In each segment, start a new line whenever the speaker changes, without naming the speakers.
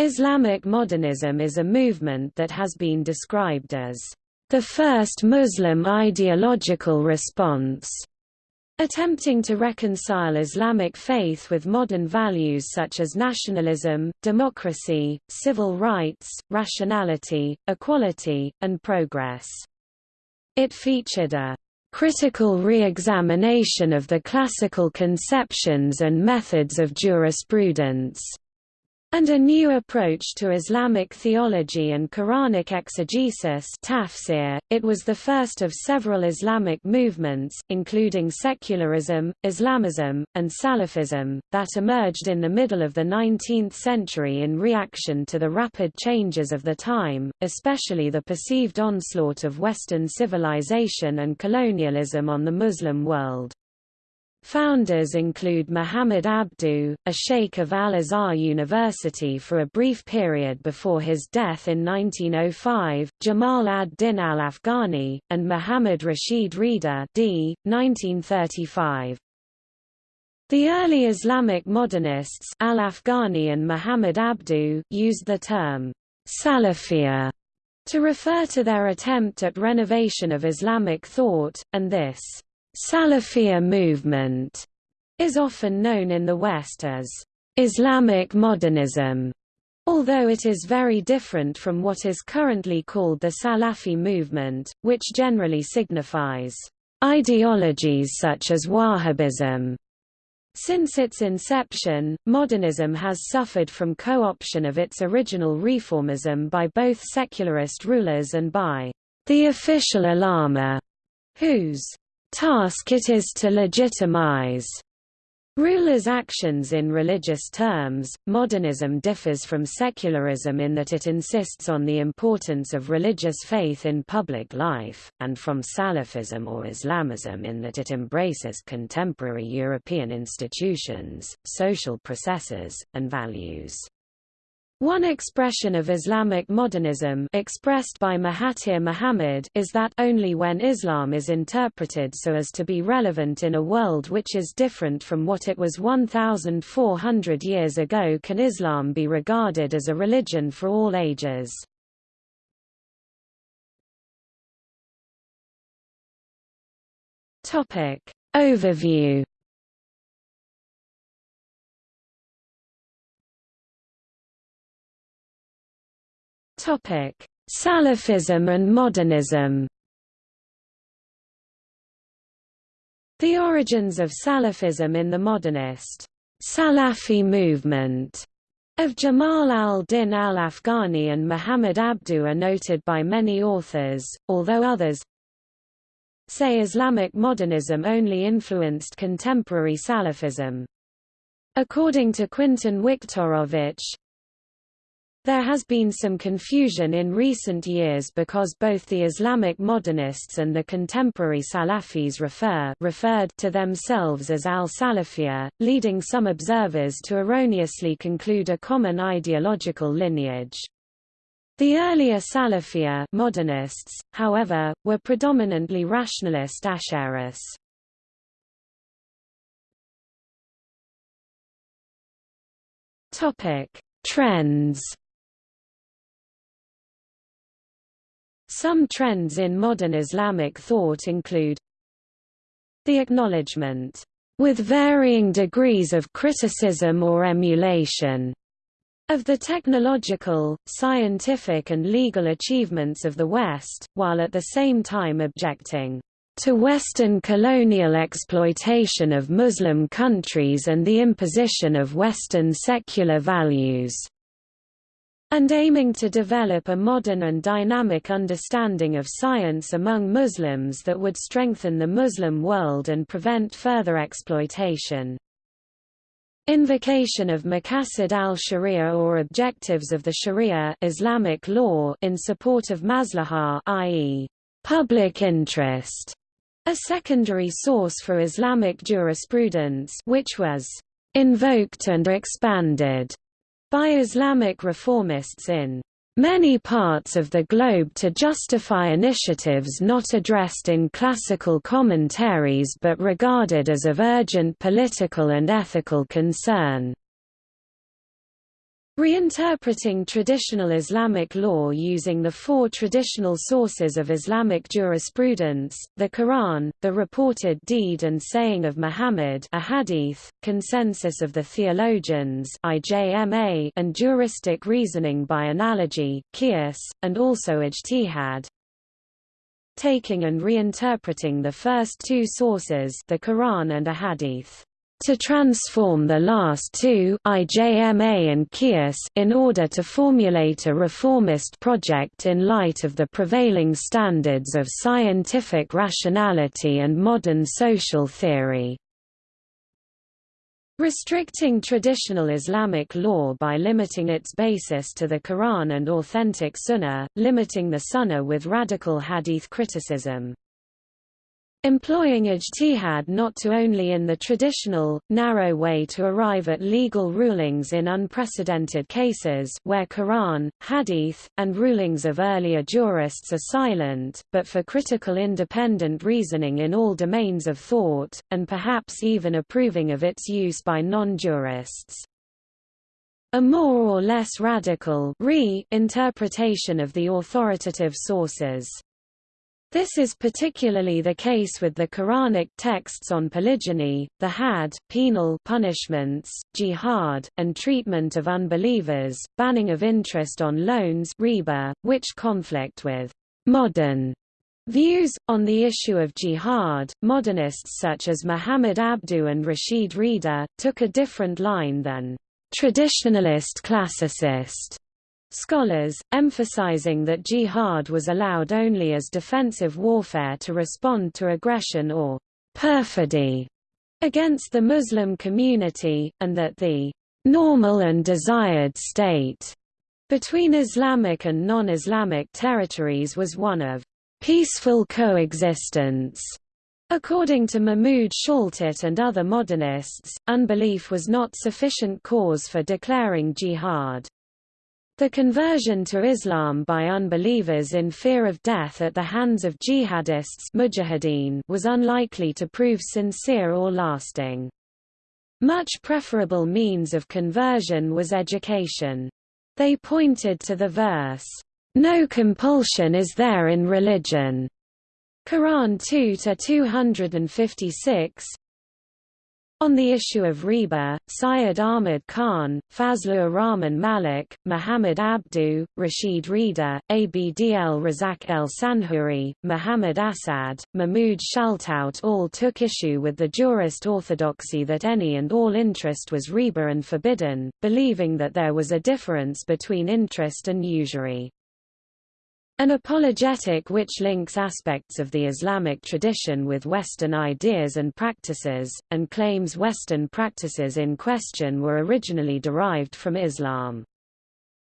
Islamic modernism is a movement that has been described as the first Muslim ideological response, attempting to reconcile Islamic faith with modern values such as nationalism, democracy, civil rights, rationality, equality, and progress. It featured a critical re-examination of the classical conceptions and methods of jurisprudence and a new approach to Islamic theology and Quranic exegesis tafsir. .It was the first of several Islamic movements, including secularism, Islamism, and Salafism, that emerged in the middle of the 19th century in reaction to the rapid changes of the time, especially the perceived onslaught of Western civilization and colonialism on the Muslim world. Founders include Muhammad Abdu, a sheikh of Al-Azhar University for a brief period before his death in 1905, Jamal ad-Din al-Afghani, and Muhammad Rashid Rida d. 1935. The early Islamic modernists al-Afghani and Muhammad Abdu used the term Salafiyya to refer to their attempt at renovation of Islamic thought, and this Salafiyya movement is often known in the West as Islamic modernism, although it is very different from what is currently called the Salafi movement, which generally signifies ideologies such as Wahhabism. Since its inception, modernism has suffered from co-option of its original reformism by both secularist rulers and by the official ulama, whose task it is to legitimize rulers' actions in religious terms. Modernism differs from secularism in that it insists on the importance of religious faith in public life, and from Salafism or Islamism in that it embraces contemporary European institutions, social processes, and values. One expression of Islamic modernism expressed by Mahathir Mohamad is that only when Islam is interpreted so as to be relevant in a world which is different from what it was 1,400 years ago can Islam be regarded as a religion for all ages. Overview Topic: Salafism and modernism. The origins of Salafism in the modernist Salafi movement of Jamal al-Din al-Afghani and Muhammad Abdu are noted by many authors, although others say Islamic modernism only influenced contemporary Salafism. According to Quintan Wiktorowicz, there has been some confusion in recent years because both the Islamic modernists and the contemporary Salafis refer referred to themselves as al-Salafiyya, leading some observers to erroneously conclude a common ideological lineage. The earlier Salafiyya modernists, however, were predominantly rationalist Ash'aris. Topic: Trends Some trends in modern Islamic thought include the acknowledgement, with varying degrees of criticism or emulation, of the technological, scientific and legal achievements of the West, while at the same time objecting to Western colonial exploitation of Muslim countries and the imposition of Western secular values and aiming to develop a modern and dynamic understanding of science among Muslims that would strengthen the Muslim world and prevent further exploitation. Invocation of Maqasid al-Sharia or objectives of the Sharia Islamic law in support of maslahah i.e., public interest, a secondary source for Islamic jurisprudence which was invoked and expanded by Islamic reformists in many parts of the globe to justify initiatives not addressed in classical commentaries but regarded as of urgent political and ethical concern. Reinterpreting traditional Islamic law using the four traditional sources of Islamic jurisprudence, the Quran, the reported deed and saying of Muhammad a hadith, consensus of the theologians IJMA and juristic reasoning by analogy, qiyas, and also ijtihad. Taking and reinterpreting the first two sources the Quran and a hadith to transform the last two IJMA and Qiyas, in order to formulate a reformist project in light of the prevailing standards of scientific rationality and modern social theory. Restricting traditional Islamic law by limiting its basis to the Quran and authentic Sunnah, limiting the Sunnah with radical hadith criticism. Employing ijtihad not to only in the traditional, narrow way to arrive at legal rulings in unprecedented cases where Quran, hadith, and rulings of earlier jurists are silent, but for critical independent reasoning in all domains of thought, and perhaps even approving of its use by non-jurists. A more or less radical re interpretation of the authoritative sources this is particularly the case with the Quranic texts on polygyny, the hadd penal punishments, jihad, and treatment of unbelievers, banning of interest on loans riba, which conflict with modern views. On the issue of jihad, modernists such as Muhammad Abduh and Rashid Rida, took a different line than traditionalist classicist Scholars, emphasizing that jihad was allowed only as defensive warfare to respond to aggression or perfidy against the Muslim community, and that the normal and desired state between Islamic and non-Islamic territories was one of peaceful coexistence. According to Mahmud Shaltut and other modernists, unbelief was not sufficient cause for declaring jihad. The conversion to Islam by unbelievers in fear of death at the hands of jihadists was unlikely to prove sincere or lasting. Much preferable means of conversion was education. They pointed to the verse, "No compulsion is there in religion." Quran 2-256, on the issue of riba, Syed Ahmad Khan, Fazlur Rahman Malik, Muhammad Abduh, Rashid Rida, Abdl Razak El Sanhuri, Muhammad Assad, Mahmud Shaltout all took issue with the jurist orthodoxy that any and all interest was riba and forbidden, believing that there was a difference between interest and usury. An apologetic which links aspects of the Islamic tradition with Western ideas and practices, and claims Western practices in question were originally derived from Islam.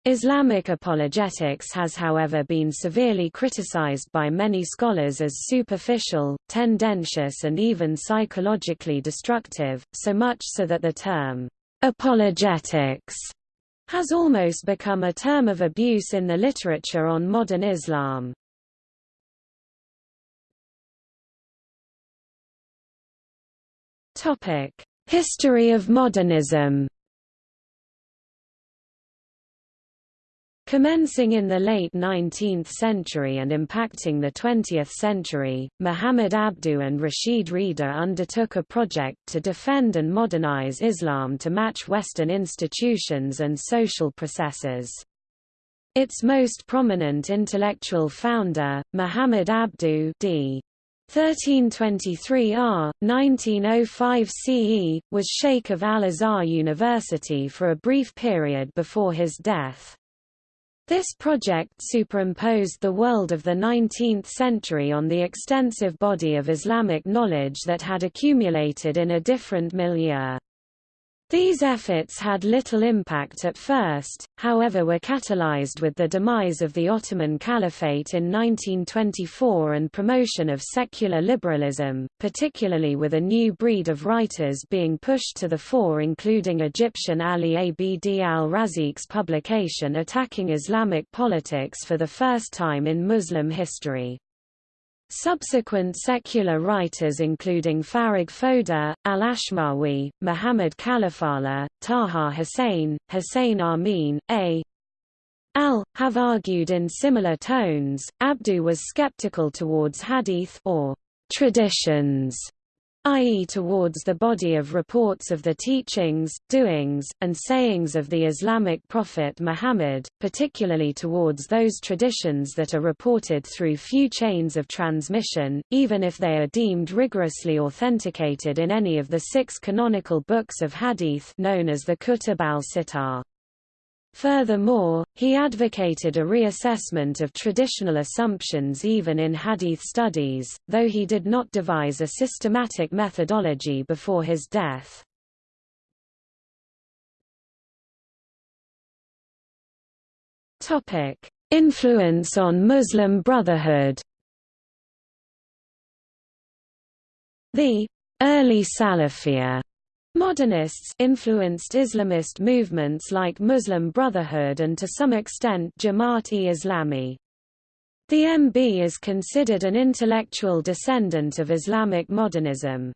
Islamic apologetics has however been severely criticized by many scholars as superficial, tendentious and even psychologically destructive, so much so that the term, apologetics has almost become a term of abuse in the literature on modern Islam. History of modernism Commencing in the late 19th century and impacting the 20th century, Muhammad Abdu and Rashid Rida undertook a project to defend and modernize Islam to match Western institutions and social processes. Its most prominent intellectual founder, Muhammad Abdu d. 1323 R. 1905 CE, was Sheikh of Al-Azhar University for a brief period before his death. This project superimposed the world of the 19th century on the extensive body of Islamic knowledge that had accumulated in a different milieu. These efforts had little impact at first, however were catalyzed with the demise of the Ottoman Caliphate in 1924 and promotion of secular liberalism, particularly with a new breed of writers being pushed to the fore including Egyptian Ali Abd al-Raziq's publication attacking Islamic politics for the first time in Muslim history. Subsequent secular writers including Farag Foda, Al-Ashmawi, Muhammad Khalifallah, Taha Hussein, Hussein Amin, A. Al, have argued in similar tones. Abdu was skeptical towards hadith or traditions i.e. towards the body of reports of the teachings, doings, and sayings of the Islamic prophet Muhammad, particularly towards those traditions that are reported through few chains of transmission, even if they are deemed rigorously authenticated in any of the six canonical books of hadith known as the Kutub al-Sittah. Furthermore, he advocated a reassessment of traditional assumptions even in hadith studies, though he did not devise a systematic methodology before his death. Influence on Muslim Brotherhood The early Salafiyya Modernists influenced Islamist movements like Muslim Brotherhood and to some extent Jamaat-e-Islami. The MB is considered an intellectual descendant of Islamic modernism.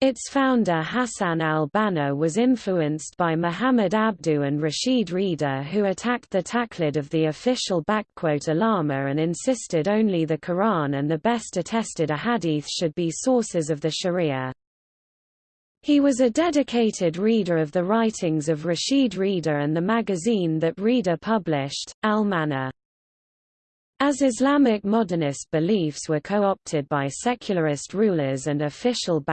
Its founder Hassan al-Banna was influenced by Muhammad Abdu and Rashid Rida who attacked the taqlid of the official ulama and insisted only the Quran and the best attested ahadith should be sources of the Sharia. He was a dedicated reader of the writings of Rashid Rida and the magazine that Rida published, Al-Manar. As Islamic modernist beliefs were co-opted by secularist rulers and official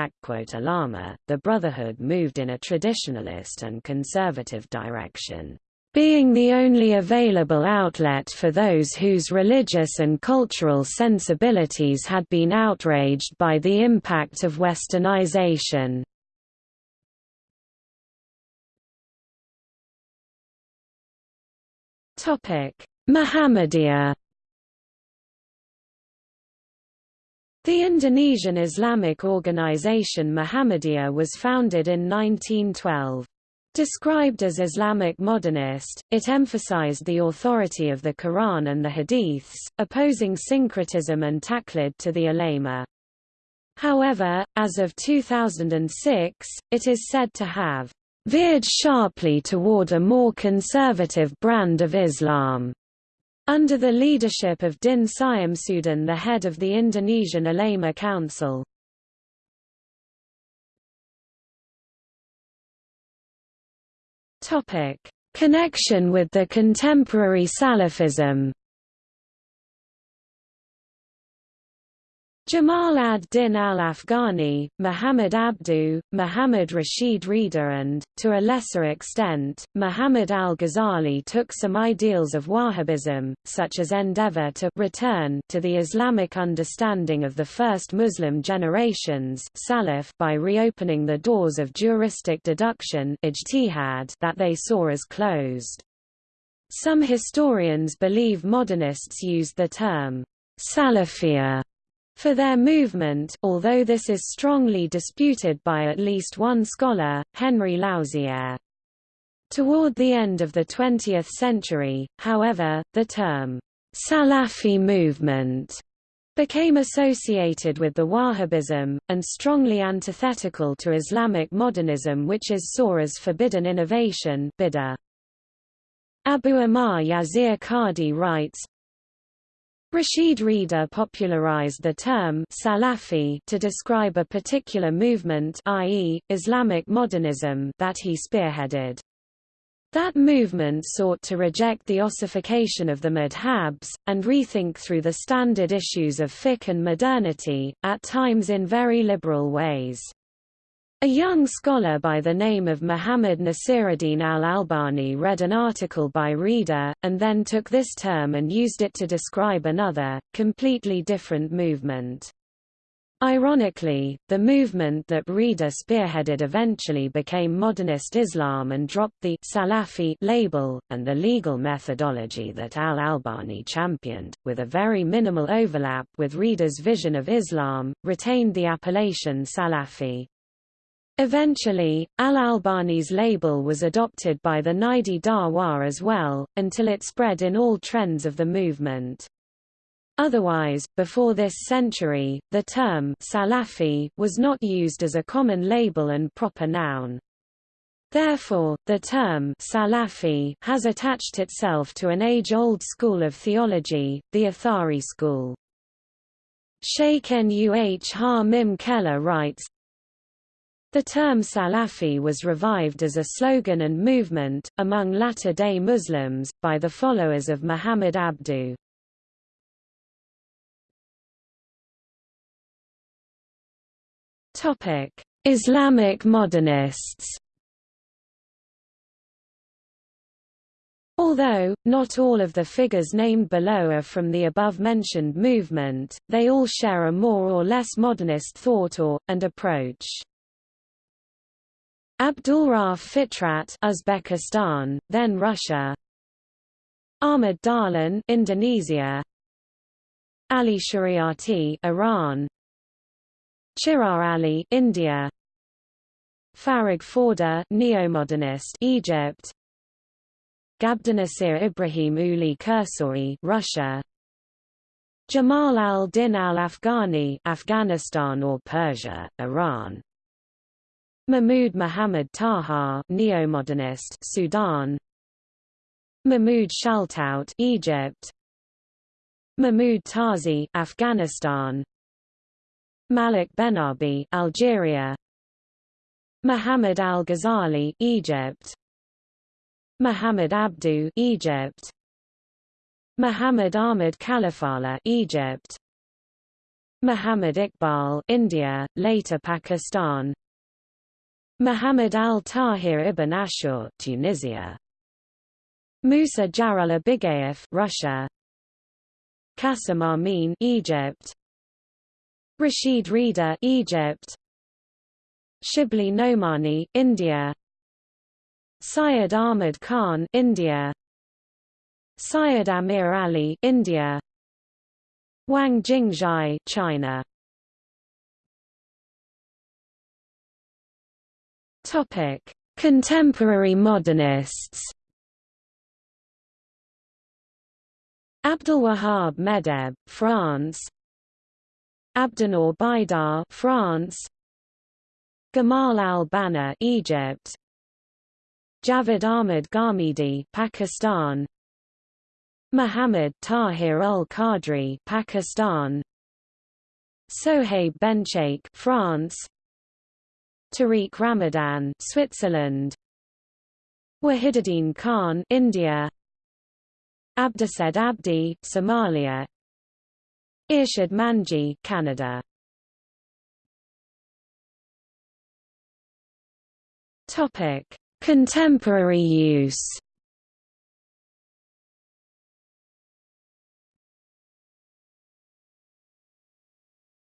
ulama, the Brotherhood moved in a traditionalist and conservative direction, being the only available outlet for those whose religious and cultural sensibilities had been outraged by the impact of westernization. Muhammadiyah The Indonesian Islamic organization Muhammadiyah was founded in 1912. Described as Islamic modernist, it emphasized the authority of the Quran and the Hadiths, opposing syncretism and taqlid to the ulama. However, as of 2006, it is said to have veered sharply toward a more conservative brand of Islam. Under the leadership of Din Syamsuddin the head of the Indonesian Ulama Council. Connection with the contemporary Salafism Jamal ad-Din al-Afghani, Muhammad Abdu, Muhammad Rashid Rida and, to a lesser extent, Muhammad al-Ghazali took some ideals of Wahhabism, such as endeavor to return to the Islamic understanding of the first Muslim generations Salaf by reopening the doors of juristic deduction that they saw as closed. Some historians believe modernists used the term Salafiyya for their movement, although this is strongly disputed by at least one scholar, Henry Lauziere. Toward the end of the 20th century, however, the term, Salafi movement became associated with the Wahhabism, and strongly antithetical to Islamic modernism which is saw as forbidden innovation Abu Amar Yasir Qadhi writes, Rashid Rida popularized the term Salafi to describe a particular movement i.e., Islamic modernism that he spearheaded. That movement sought to reject the ossification of the madhabs, and rethink through the standard issues of fiqh and modernity, at times in very liberal ways. A young scholar by the name of Muhammad Nasiruddin al-Albani read an article by Rida, and then took this term and used it to describe another, completely different movement. Ironically, the movement that Rida spearheaded eventually became modernist Islam and dropped the Salafi label, and the legal methodology that al-Albani championed, with a very minimal overlap with Rida's vision of Islam, retained the appellation Salafi. Eventually, Al-Albani's label was adopted by the Najdi Dawah as well, until it spread in all trends of the movement. Otherwise, before this century, the term Salafi was not used as a common label and proper noun. Therefore, the term Salafi has attached itself to an age-old school of theology, the Athari school. Sheikh Nuh Ha-Mim Keller writes, the term Salafi was revived as a slogan and movement, among latter-day Muslims, by the followers of Muhammad Abduh. Islamic modernists Although, not all of the figures named below are from the above-mentioned movement, they all share a more or less modernist thought or, and approach. Abdulrauf Fitrat Uzbekistan, then Russia. Ahmad Dahlan Indonesia. Ali Shariati Iran. Chiragh Ali India. Farag Foda Neomodernist Egypt. Gabdinasir Ibrahim Uli Kursori Russia. Jamal al-Din al-Afghani Afghanistan or Persia Iran Mahmud Muhammad Taha Neomodernist Sudan. Mahmud Shaltout Egypt. Mahmud Tarzi Afghanistan. Malik Benabi Algeria. Muhammad al-Ghazali Egypt. Muhammad Abduh Egypt. Muhammad Ahmad Khalifallah Egypt. Muhammad Iqbal India later Pakistan Muhammad al-Tahir ibn Ashur Tunisia. Musa Jarullah Bigayev Russia. Qasim Amin Egypt. Rashid Rida Egypt. Shibli Nomani India. Syed Ahmad Khan India. Syed Amir Ali India. Wang Jingzhai China Contemporary modernists Abdelwahab Meddeb France Abdennour Bidar, France Gamal al-Banna Egypt Javed Ahmad Ghamidi Pakistan Muhammad Tahir al-Qadri Pakistan Sohaib Bencheikh France Tariq Ramadan Switzerland Wahiduddin Khan India Abdused Abdi Somalia Irshad Manji, Canada. Topic: Contemporary use.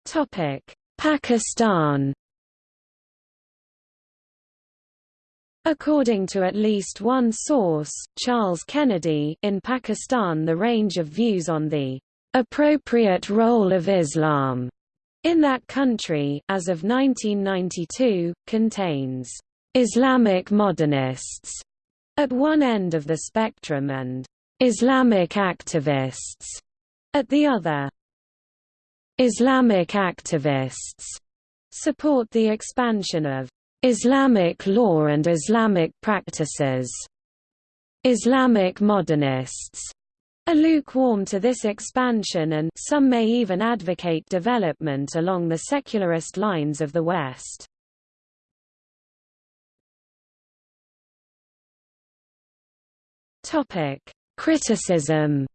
Topic: Pakistan. According to at least one source, Charles Kennedy, in Pakistan the range of views on the appropriate role of Islam in that country, as of 1992, contains Islamic modernists at one end of the spectrum and Islamic activists at the other. Islamic activists support the expansion of Islamic law and Islamic practices. Islamic modernists are lukewarm to this expansion and some may even advocate development along the secularist lines of the West. Topic: Criticism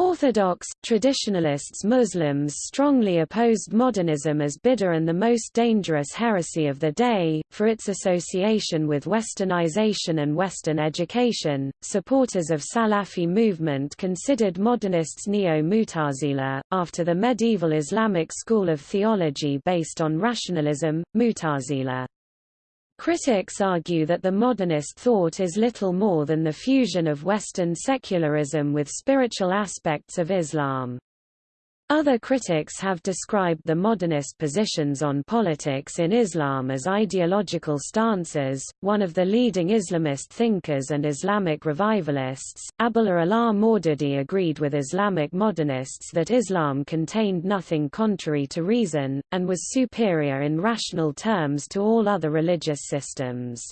Orthodox, traditionalists Muslims strongly opposed modernism as bid'ah and the most dangerous heresy of the day, for its association with westernization and Western education. Supporters of Salafi movement considered modernists neo-Mutazila, after the medieval Islamic school of theology based on rationalism, Mutazila. Critics argue that the modernist thought is little more than the fusion of Western secularism with spiritual aspects of Islam. Other critics have described the modernist positions on politics in Islam as ideological stances. One of the leading Islamist thinkers and Islamic revivalists, Abullah Ala Maududi agreed with Islamic modernists that Islam contained nothing contrary to reason, and was superior in rational terms to all other religious systems.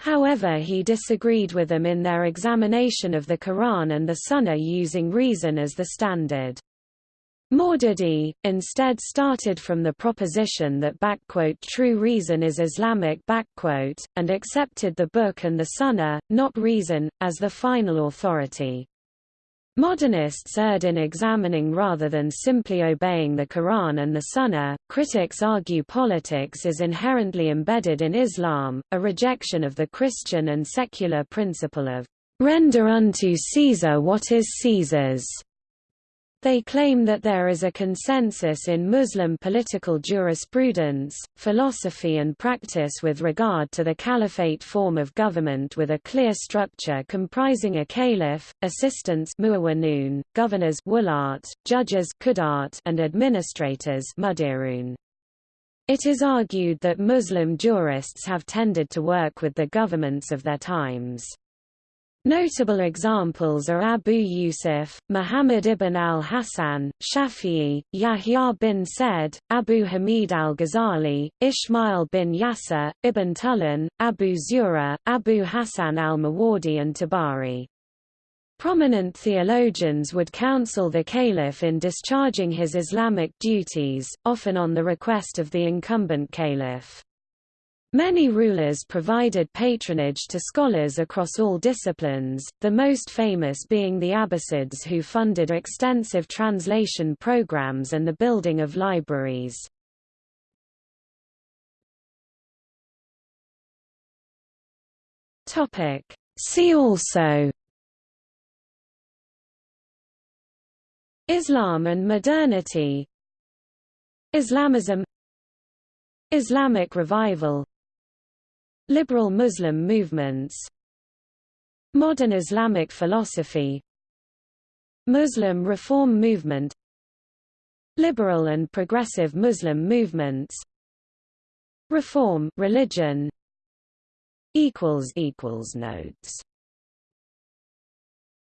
However he disagreed with them in their examination of the Quran and the Sunnah using reason as the standard. Maududi, instead started from the proposition that true reason is Islamic and accepted the Book and the Sunnah, not reason, as the final authority. Modernists erred in examining rather than simply obeying the Quran and the Sunnah. Critics argue politics is inherently embedded in Islam, a rejection of the Christian and secular principle of render unto Caesar what is Caesar's. They claim that there is a consensus in Muslim political jurisprudence, philosophy and practice with regard to the caliphate form of government with a clear structure comprising a caliph, assistants governors judges and administrators It is argued that Muslim jurists have tended to work with the governments of their times. Notable examples are Abu Yusuf, Muhammad ibn al-Hassan, Shafi'i, Yahya bin Said, Abu Hamid al-Ghazali, Ismail bin Yasser, Ibn Tulun, Abu Zura, Abu Hassan al-Mawardi and Tabari. Prominent theologians would counsel the caliph in discharging his Islamic duties, often on the request of the incumbent caliph. Many rulers provided patronage to scholars across all disciplines, the most famous being the Abbasids who funded extensive translation programs and the building of libraries. See also Islam and modernity Islamism Islamic revival Liberal Muslim movements Modern Islamic philosophy Muslim reform movement Liberal and progressive Muslim movements Reform religion equals equals notes